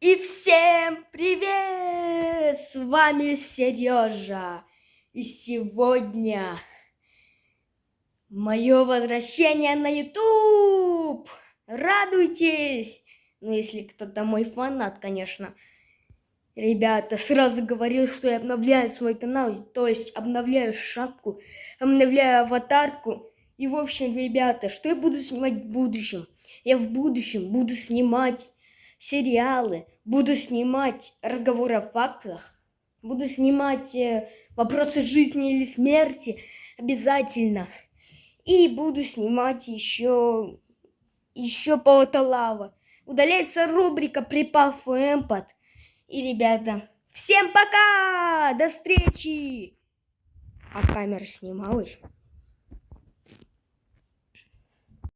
И всем привет! С вами Сережа. И сегодня мое возвращение на YouTube. Радуйтесь! Ну, если кто-то мой фанат, конечно. Ребята, сразу говорил, что я обновляю свой канал, то есть обновляю шапку, обновляю аватарку. И, в общем, ребята, что я буду снимать в будущем? Я в будущем буду снимать сериалы, буду снимать разговоры о фактах, буду снимать э, вопросы жизни или смерти обязательно. И буду снимать еще, еще Полотолава. Удаляется рубрика «Припав эмпат». И, ребята, всем пока! До встречи! А камера снималась?